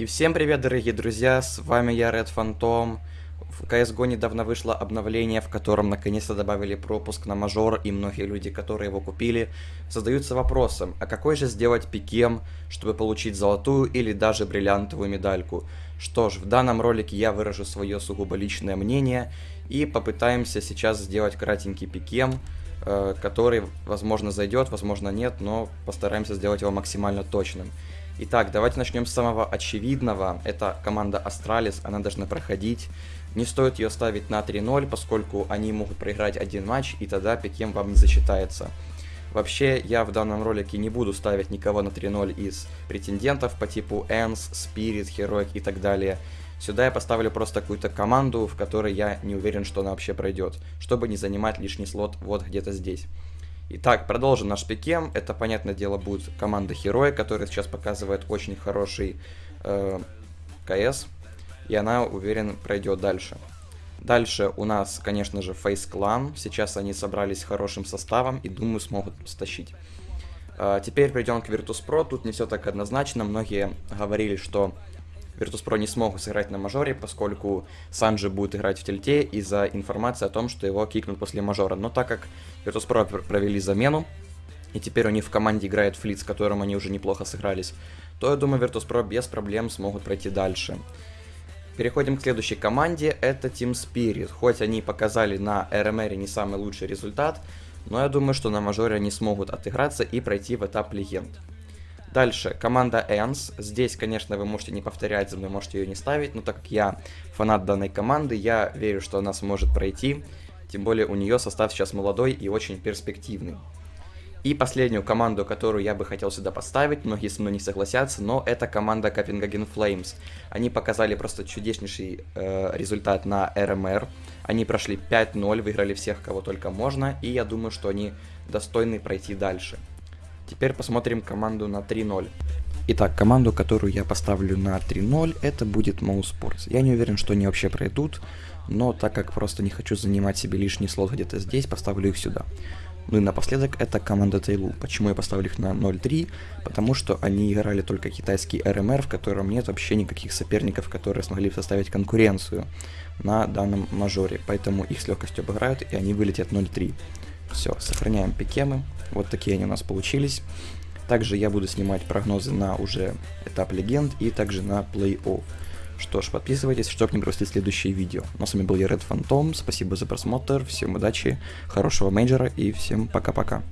И всем привет, дорогие друзья, с вами я, Red Phantom. В CSGO недавно вышло обновление, в котором наконец-то добавили пропуск на мажор, и многие люди, которые его купили, задаются вопросом, а какой же сделать пикем, чтобы получить золотую или даже бриллиантовую медальку? Что ж, в данном ролике я выражу свое сугубо личное мнение, и попытаемся сейчас сделать кратенький пикем, э, который, возможно, зайдет, возможно, нет, но постараемся сделать его максимально точным. Итак, давайте начнем с самого очевидного. Это команда Astralis, она должна проходить. Не стоит ее ставить на 3-0, поскольку они могут проиграть один матч, и тогда pick'em вам не засчитается. Вообще, я в данном ролике не буду ставить никого на 3-0 из претендентов по типу ENCE, Spirit, Heroic и так далее. Сюда я поставлю просто какую-то команду, в которой я не уверен, что она вообще пройдет, чтобы не занимать лишний слот вот где-то здесь. Итак, продолжим наш пикем. Это, понятное дело, будет команда Хероя, которая сейчас показывает очень хороший э, КС. И она, уверен, пройдет дальше. Дальше у нас, конечно же, Face Clan. Сейчас они собрались хорошим составом и, думаю, смогут стащить. Э, теперь перейдем к Virtus.pro. Тут не все так однозначно. Многие говорили, что Virtus.pro не смогут сыграть на мажоре, поскольку Санджи будет играть в тельте из-за информации о том, что его кикнут после мажора. Но так как Virtus.pro провели замену, и теперь у них в команде играет Флит, с которым они уже неплохо сыгрались, то я думаю, Virtus.pro без проблем смогут пройти дальше. Переходим к следующей команде, это Team Spirit. Хоть они показали на RMR не самый лучший результат, но я думаю, что на мажоре они смогут отыграться и пройти в этап легенд. Дальше, команда Энс. Здесь, конечно, вы можете не повторять за мной, можете ее не ставить, но так как я фанат данной команды, я верю, что она сможет пройти. Тем более у нее состав сейчас молодой и очень перспективный. И последнюю команду, которую я бы хотел сюда поставить, многие со мной не согласятся, но это команда Copenhagen Flames. Они показали просто чудеснейший э, результат на РМР. Они прошли 5-0, выиграли всех, кого только можно, и я думаю, что они достойны пройти дальше. Теперь посмотрим команду на 3-0. Итак, команду, которую я поставлю на 3-0, это будет Mouse Я не уверен, что они вообще пройдут, но так как просто не хочу занимать себе лишний слот где-то здесь, поставлю их сюда. Ну и напоследок это команда Тейлу. Почему я поставлю их на 0-3? Потому что они играли только китайский РМР, в котором нет вообще никаких соперников, которые смогли составить конкуренцию на данном мажоре. Поэтому их с легкостью обыграют и они вылетят 0-3. Все, сохраняем пикемы. Вот такие они у нас получились. Также я буду снимать прогнозы на уже этап легенд и также на плей-офф. Что ж, подписывайтесь, чтобы не пропустить следующие видео. Ну, с вами был я, Red Phantom, спасибо за просмотр, всем удачи, хорошего мейджора и всем пока-пока.